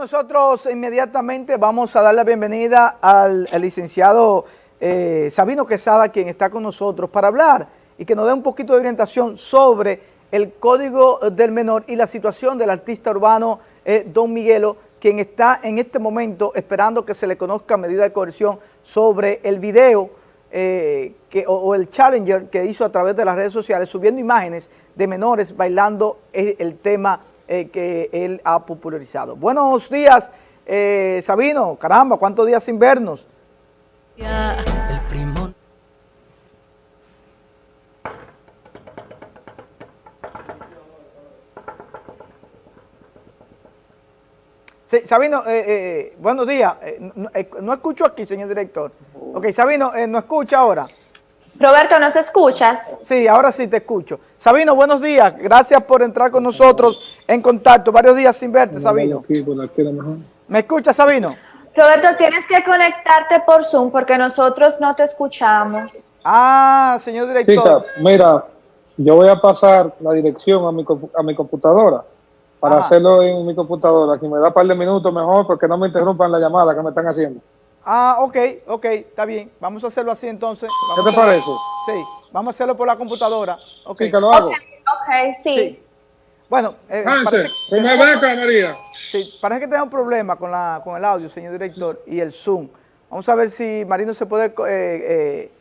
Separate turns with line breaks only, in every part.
nosotros inmediatamente vamos a dar la bienvenida al, licenciado eh, Sabino Quesada, quien está con nosotros para hablar y que nos dé un poquito de orientación sobre el Código del Menor y la situación del artista urbano eh, Don Miguelo, quien está en este momento esperando que se le conozca medida de coerción sobre el video eh, que, o, el challenger que hizo a través de las redes sociales subiendo imágenes de menores bailando el tema eh, que él ha popularizado. Buenos días, eh, Sabino. Caramba, ¿cuántos días sin vernos? Sí, Sabino, eh, buenos días. No, escucho aquí, señor director. Ok, Sabino, ¿no escucha ahora?
Roberto, ¿nos escuchas?
Sí, ahora sí te escucho. Sabino, buenos días. Gracias por entrar con nosotros en contacto. Varios días sin verte, Sabino. ¿Me escuchas, Sabino?
Roberto, tienes que conectarte por Zoom porque nosotros no te escuchamos.
Ah, señor director.
mira, yo voy a pasar la dirección a mi, a mi computadora para hacerlo en mi computadora. Si me da un par de minutos mejor porque no me interrumpan la llamada que me están haciendo.
Ah, ok, ok, está bien. Vamos a hacerlo así entonces.
¿Qué te parece?
Sí, vamos a hacerlo por la computadora. Okay.
Sí, que lo hago.
Ok, sí.
Bueno,
eh, parece, que, me María.
Sí, parece que tenemos un problema con, la, con el audio, señor director, y el Zoom. Vamos a ver si Marino se puede eh, eh,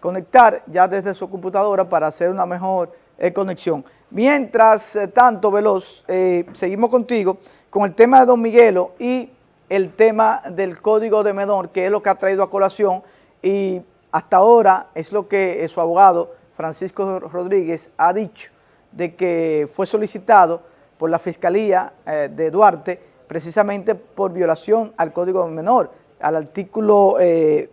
conectar ya desde su computadora para hacer una mejor eh, conexión. Mientras tanto, Veloz, seguimos contigo con el tema de Don Miguelo y el tema del código de menor, que es lo que ha traído a colación y hasta ahora es lo que su abogado Francisco Rodríguez ha dicho, de que fue solicitado por la Fiscalía eh, de Duarte precisamente por violación al código de menor, al artículo 23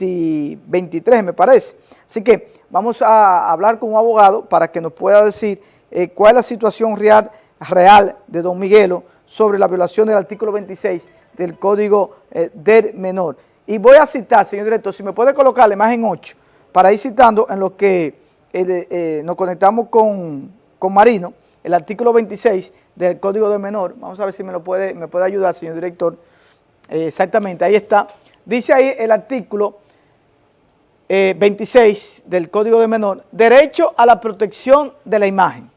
eh, me parece. Así que vamos a hablar con un abogado para que nos pueda decir eh, cuál es la situación real, real de don Miguelo sobre la violación del artículo 26 del Código eh, del Menor. Y voy a citar, señor director, si me puede colocar la imagen 8, para ir citando en lo que eh, eh, nos conectamos con, Marino, el artículo 26 del Código del Menor. Vamos a ver si me lo puede, me puede ayudar, señor director. exactamente, ahí está. Dice ahí el artículo 26 del Código del Menor, derecho a la protección de la imagen.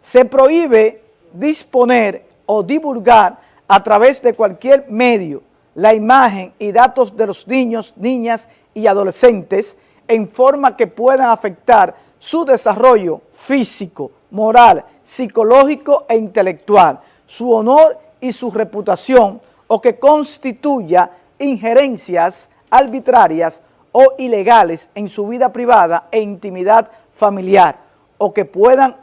Se prohíbe disponer o divulgar a través de cualquier medio la imagen y datos de los niños, niñas y adolescentes en forma que puedan afectar su desarrollo físico, moral, psicológico e intelectual, su honor y su reputación o que constituya injerencias arbitrarias o ilegales en su vida privada e intimidad familiar o que puedan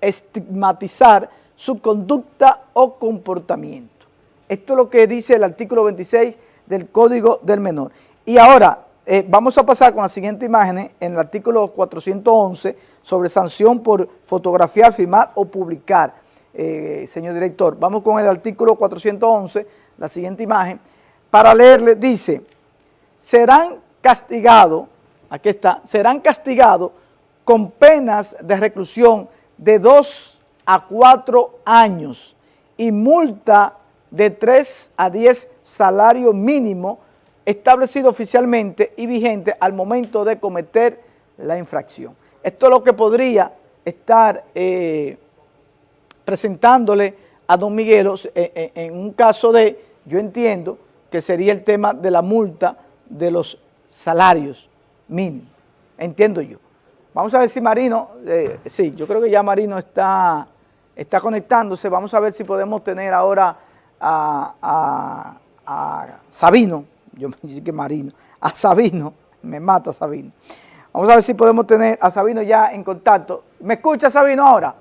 estigmatizar su conducta o comportamiento. Esto es lo que dice el artículo 26 del Código del Menor. Y ahora eh, vamos a pasar con las siguientes imágenes en el artículo 411 sobre sanción por fotografiar, filmar o publicar. Eh, señor director, vamos con el artículo 411, la siguiente imagen, para leerle, dice, serán castigados, aquí está, serán castigados con penas de reclusión de dos a cuatro años y multa de 3 a 10 salario mínimo establecido oficialmente y vigente al momento de cometer la infracción. Esto es lo que podría estar eh, presentándole a don Miguel eh, eh, en un caso de, yo entiendo, que sería el tema de la multa de los salarios mínimos, entiendo yo. Vamos a ver si Marino, sí, yo creo que ya Marino está, está conectándose, vamos a ver si podemos tener ahora a, Sabino, yo me dije que Marino, a Sabino, me mata Sabino. Vamos a ver si podemos tener a Sabino ya en contacto. ¿Me escucha Sabino ahora?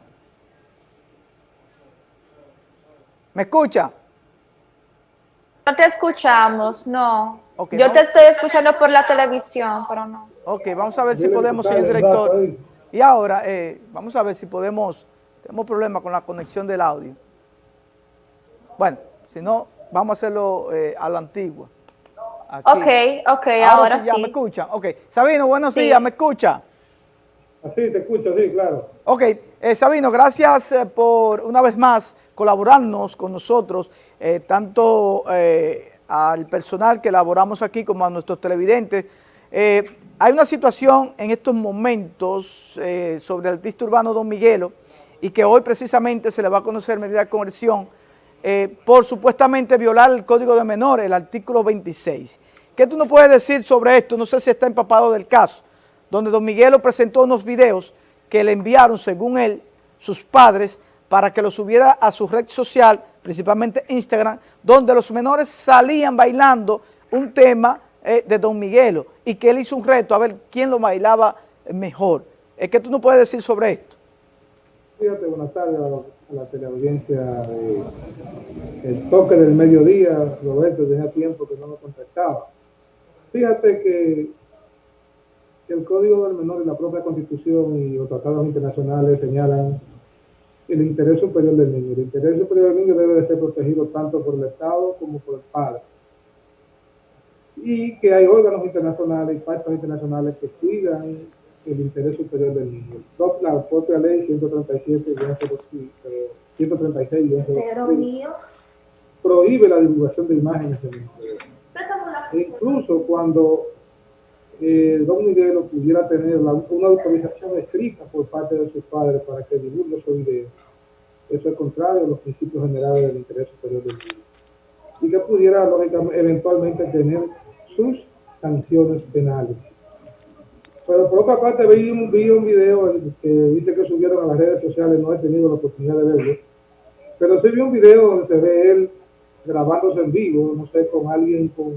¿Me escucha?
No te escuchamos, no. Yo te estoy escuchando por la televisión, pero no.
Ok, vamos a ver si podemos, señor director. Y ahora, eh, vamos a ver si podemos, tenemos problemas con la conexión del audio. Bueno, si no, vamos a hacerlo eh, a la antigua.
Ok, ok, ahora, sí,
ya me escucha. Ok, Sabino, buenos días, ¿me escucha?
Así, te escucho, sí, claro.
Ok, eh, Sabino, gracias eh, por una vez más colaborarnos con nosotros, eh, tanto al personal que elaboramos aquí como a nuestros televidentes. hay una situación en estos momentos sobre el artista urbano Don Miguelo y que hoy precisamente se le va a conocer medida de coerción por supuestamente violar el Código de Menores, el artículo 26. ¿Qué tú nos puedes decir sobre esto? No sé si está empapado del caso donde don Miguelo presentó unos videos que le enviaron, según él, sus padres, para que los subiera a su red social, principalmente Instagram, donde los menores salían bailando un tema eh, de don Miguelo y que él hizo un reto a ver quién lo bailaba mejor. ¿Qué tú no puedes decir sobre esto?
Fíjate, buenas tardes a la teleaudiencia de El Toque del Mediodía, Roberto, tenía tiempo que no me contactaba. Fíjate que el Código del Menor y la propia Constitución y los tratados internacionales señalan el interés superior del niño. El interés superior del niño debe de ser protegido tanto por el Estado como por el padre. Y que hay órganos internacionales y pactos internacionales que cuidan el interés superior del niño. La propia ley 137 136 prohíbe la divulgación de imágenes de niños. E incluso cuando eh, don Miguel pudiera tener una autorización escrita por parte de sus padres para que divulgue su video. Eso es contrario a los principios generales del interés superior del niño. Y que pudiera, lógicamente, eventualmente tener sus sanciones penales. Pero por otra parte, vi un, vi un video que dice que subieron a las redes sociales, no he tenido la oportunidad de verlo, pero sí vi un video donde se ve él grabándose en vivo, no sé, con alguien con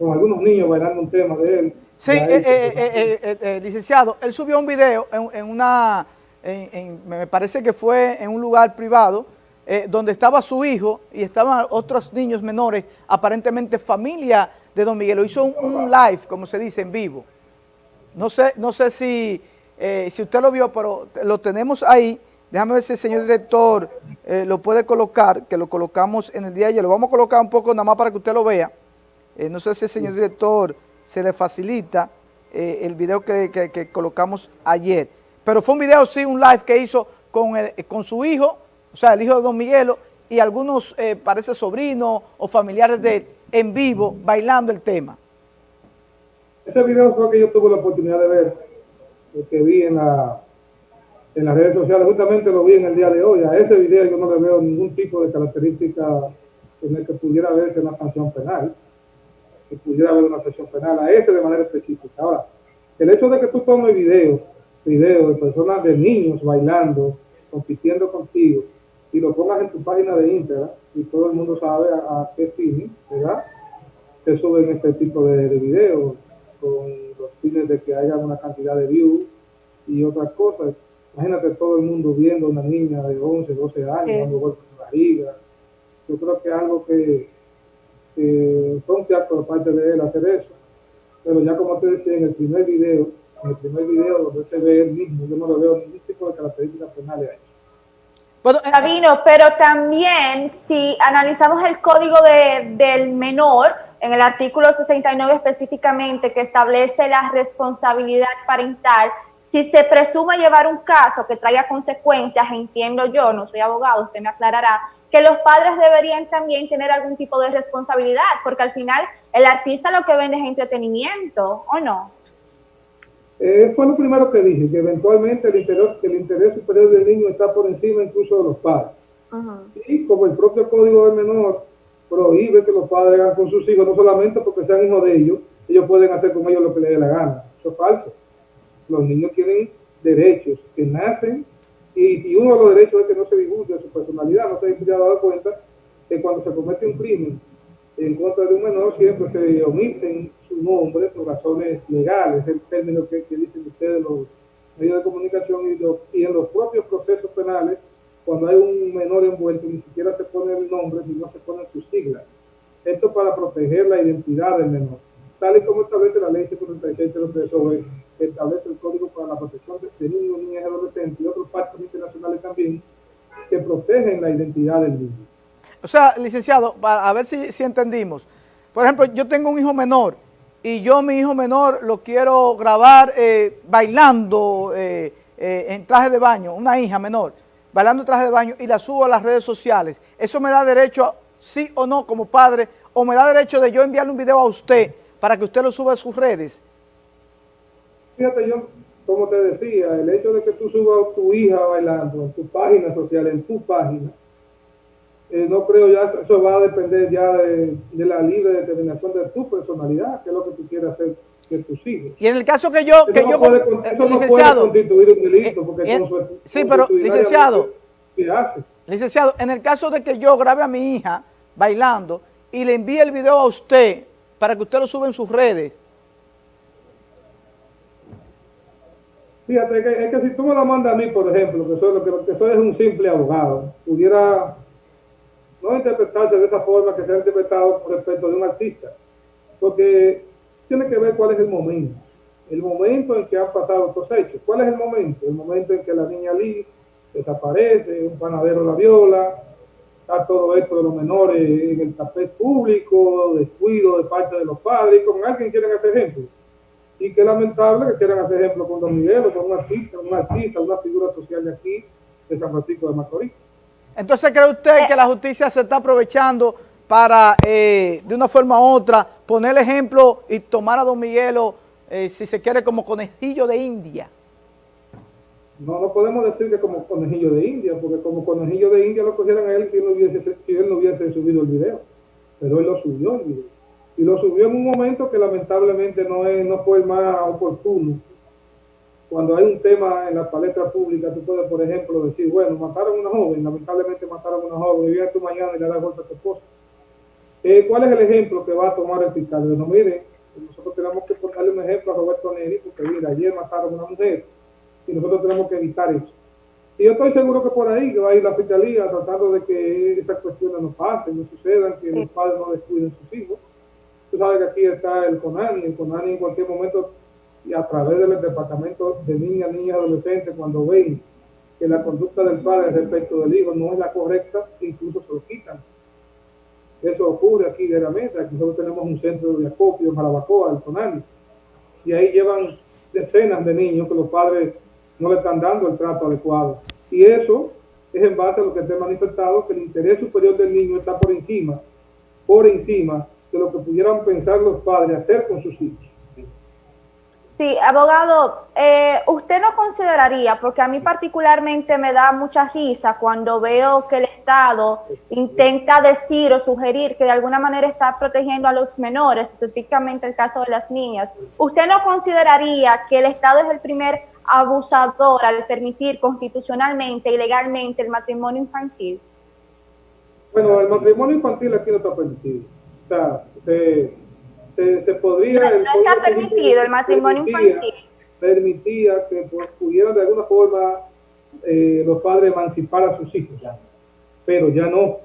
con algunos niños bailando un tema de él.
Sí, eh, eh, eh, licenciado, él subió un video en, una, me parece que fue en un lugar privado, donde estaba su hijo y estaban otros niños menores, aparentemente familia de Don Miguel. Lo hizo un, live, como se dice, en vivo. No sé, no sé si, si usted lo vio, pero lo tenemos ahí. Déjame ver si el señor director lo puede colocar, que lo colocamos en el día de ayer. Lo vamos a colocar un poco nada más para que usted lo vea. Eh, no sé si el señor director se le facilita eh, el video que, colocamos ayer. Pero fue un video, sí, un live que hizo con, con su hijo, o sea, el hijo de Don Miguelo, y algunos, eh, parece, sobrinos o familiares de él, en vivo, bailando el tema.
Ese video fue que yo tuve la oportunidad de ver, el que vi en, la, en las redes sociales, justamente lo vi en el día de hoy. A ese video yo no le veo ningún tipo de característica en el que pudiera verse una sanción penal que pudiera haber una sesión penal, a ese de manera específica. Ahora, el hecho de que tú tomes videos, videos de personas, de niños bailando, compitiendo contigo, y lo pongas en tu página de Instagram, y todo el mundo sabe a, qué fin, ¿verdad? Se suben este tipo de, videos con los fines de que haya una cantidad de views y otras cosas. Imagínate todo el mundo viendo a una niña de 11, 12 años dando golpes en la barriga. Yo creo que es algo que que fue un por parte de él hacer eso. Pero ya como te decía, en el primer video, en el primer video donde se ve él mismo, yo no lo veo ningún tipo de características penales ahí.
Bueno, eh, Sabino, pero también si analizamos el código de, del menor, en el artículo 69 específicamente que establece la responsabilidad parental, si se presume llevar un caso que traiga consecuencias, entiendo yo, no soy abogado, usted me aclarará, que los padres deberían también tener algún tipo de responsabilidad, porque al final el artista lo que vende es entretenimiento, ¿o no?
Eh, fue lo primero que dije, que eventualmente el interés, el interés superior del niño está por encima incluso de los padres. Y como el propio código del menor prohíbe que los padres hagan con sus hijos, no solamente porque sean hijos de ellos, ellos pueden hacer con ellos lo que les dé la gana. Eso es falso los niños tienen derechos que nacen y, uno de los derechos es que no se divulgue su personalidad. No se ha dado cuenta que cuando se comete un crimen en contra de un menor siempre se omiten su nombre por razones legales, el término que, dicen ustedes los medios de comunicación y, y en los propios procesos penales, cuando hay un menor envuelto, ni siquiera se pone el nombre, sino se ponen sus siglas. Esto para proteger la identidad del menor tal y como establece la ley 136 sobre establece el Código para la Protección de Niños, Niñas y Adolescentes y otros pactos internacionales también que protegen la identidad del niño.
O sea, licenciado, a ver si, si entendimos. Por ejemplo, yo tengo un hijo menor y yo, mi hijo menor, lo quiero grabar eh, bailando eh, eh, en traje de baño, una hija menor, bailando traje de baño y la subo a las redes sociales, ¿eso me da derecho, sí o no, como padre, o me da derecho de yo enviarle un video a usted para que usted lo suba a sus redes?
Fíjate, yo, como te decía, el hecho de que tú subas a tu hija bailando en tu página social, en tu página, eh, no creo ya, eso va a depender ya de, la libre determinación de tu personalidad, que es lo que tú quieres hacer que tus hijos.
Y en el caso que yo, que yo,
eso licenciado, no puede constituir un delito, porque
eh, sí, pero licenciado, ¿qué hace? licenciado, en el caso de que yo grabe a mi hija bailando y le envíe el video a usted para que usted lo suba en sus redes,
Fíjate, es que si tú me la mandas a mí, por ejemplo, que soy, que, que soy un simple abogado, pudiera no interpretarse de esa forma que se ha interpretado respecto de un artista, porque tiene que ver cuál es el momento, el momento en que han pasado estos hechos. ¿Cuál es el momento? El momento en que la niña Liz desaparece, un panadero la viola, está todo esto de los menores en el tapete público, descuido de parte de los padres, y con alguien quieren hacer ejemplo. Y qué lamentable que quieran hacer ejemplo con Don Miguel o con un artista, un artista, una figura social de aquí, de San Francisco de Macorís.
Entonces, ¿cree usted que la justicia se está aprovechando para, eh, de una forma u otra, poner el ejemplo y tomar a Don Miguelo, eh, si se quiere, como conejillo de India?
No, no podemos decir que como conejillo de India, porque como conejillo de India lo cogieran a él si él no hubiese, subido el video. Pero él lo subió el video. Y lo subió en un momento que lamentablemente no, es, no fue más oportuno cuando hay un tema en la palestra pública, tú puedes, por ejemplo, decir, bueno, mataron a una joven, lamentablemente mataron a una joven, y viene tú mañana y le das golpe a tu esposa. Eh, ¿Cuál es el ejemplo que va a tomar el fiscal? Bueno, mire, nosotros tenemos que ponerle un ejemplo a Roberto Neri, porque mira, ayer mataron a una mujer, y nosotros tenemos que evitar eso. Y yo estoy seguro que por ahí va a ir la fiscalía tratando de que esas cuestiones no pasen, no sucedan, que los padres no descuiden sus hijos. Tú sabes que aquí está el CONANI, el CONANI en cualquier momento y a través del departamento de niñas, niñas, adolescentes, cuando ven que la conducta del padre respecto del hijo no es la correcta, incluso se lo quitan. Eso ocurre aquí diariamente. Aquí nosotros tenemos un centro de acopio en Jalabacoa, el Tonali, y ahí llevan decenas de niños que los padres no le están dando el trato adecuado. Y eso es en base a lo que te he manifestado, que el interés superior del niño está por encima, por encima de lo que pudieran pensar los padres hacer con sus hijos.
Sí, abogado, eh, ¿usted no consideraría, porque a mí particularmente me da mucha risa cuando veo que el Estado intenta decir o sugerir que de alguna manera está protegiendo a los menores, específicamente el caso de las niñas, ¿usted no consideraría que el Estado es el primer abusador al permitir constitucionalmente y legalmente el matrimonio infantil?
Bueno, el matrimonio infantil aquí no está permitido. O sea, se se, podría...
No, está permitido el matrimonio infantil.
Permitía que pues, pudieran de alguna forma eh, los padres emancipar a sus hijos, pero ya no.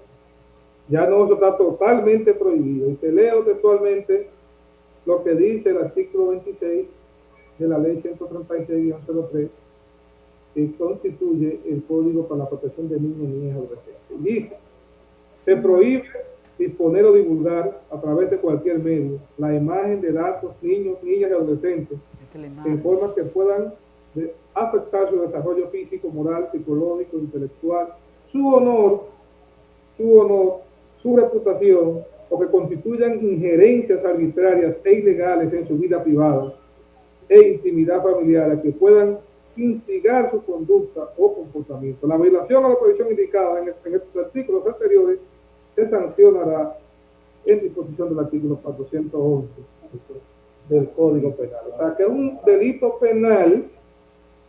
Ya no, eso está totalmente prohibido. Y te leo textualmente lo que dice el artículo 26 de la ley 136-03 que constituye el Código para la Protección de Niños, Niñas y Adolescentes. Dice, se prohíbe disponer o divulgar a través de cualquier medio la imagen de datos, niños, niñas y adolescentes en forma que puedan afectar su desarrollo físico, moral, psicológico, intelectual, su honor, su honor, su reputación, o que constituyan injerencias arbitrarias e ilegales en su vida privada e intimidad familiar a que puedan instigar su conducta o comportamiento. La violación a la prohibición indicada en, en estos artículos anteriores se sancionará en disposición del artículo 411 del Código Penal. O sea, que es un delito penal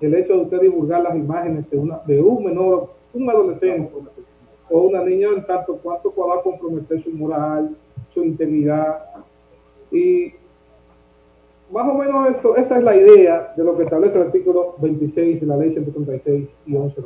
el hecho de usted divulgar las imágenes de, una, de un menor, un adolescente o una niña en tanto cuanto pueda comprometer su moral, su integridad. Y más o menos esto, esa es la idea de lo que establece el artículo 26 de la ley 136 y 11.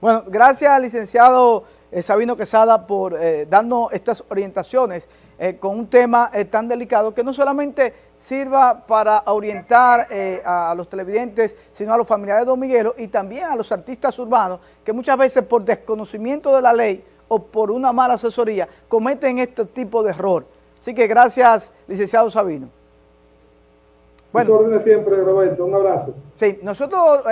Bueno, gracias licenciado eh, Sabino Quesada por eh, darnos estas orientaciones eh, con un tema tan delicado que no solamente sirva para orientar a, los televidentes, sino a los familiares de Don Miguelo y también a los artistas urbanos que muchas veces por desconocimiento de la ley o por una mala asesoría cometen este tipo de error. Así que gracias, licenciado Sabino.
Bueno. siempre, Roberto. Un abrazo.
Sí, nosotros... Eh,